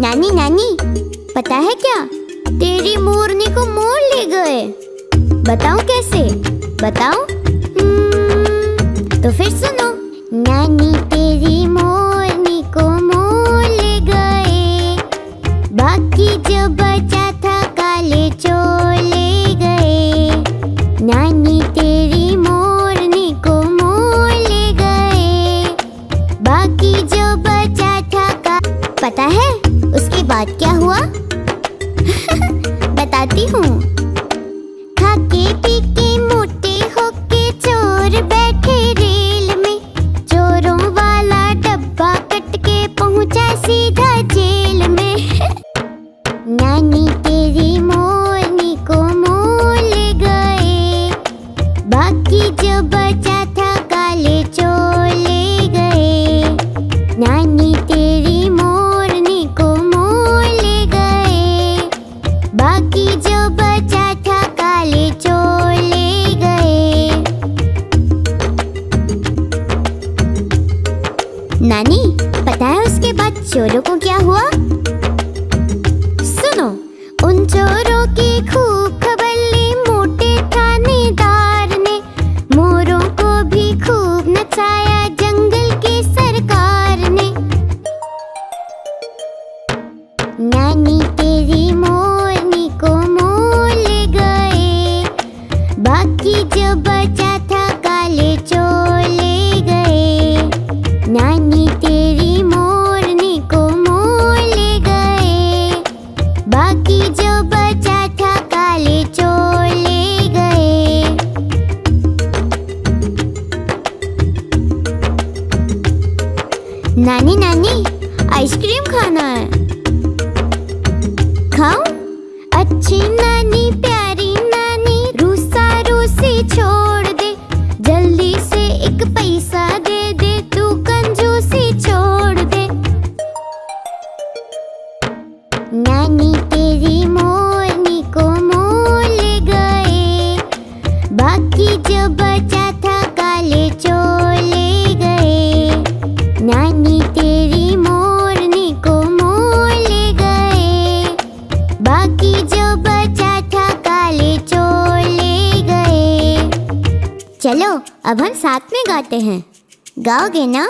नानी नानी पता है क्या? तेरी मोरनी को मोर ले गए। बताऊँ कैसे? बताऊँ? हम्म, तो फिर सुनो। नानी तेरी मोरनी को मोर ले गए। बाकी जो बचा था काले चोर ले गए। नानी तेरी मोरनी को मोर ले गए। बाकी जो पता है? उसके बाद क्या हुआ? बताती हूँ। खाके पी मोटे होके चोर बैठे रेल में। चोरों वाला डब्बा कट के पहुँचा सीधा चोरों को क्या हुआ? सुनो। उन चोरों की खूब खबर ली, मोटे थानेदार ने। मोरों को भी खूब नचाया जंगल की सरकार ने। नानी तेरी मोरनी को मोर ले गए। बाकी जो बचा था काले चोर ले गए। नानी नानी नानी, आइसक्रीम खाना है। खाऊं? अच्छी नानी, प्यारी नानी, रूसा रूसी छोड़ दे। जल्दी से एक पैसा दे दे, तू कंजूसी छोड़ चलो अब हम साथ में गाते हैं। गाओगे ना?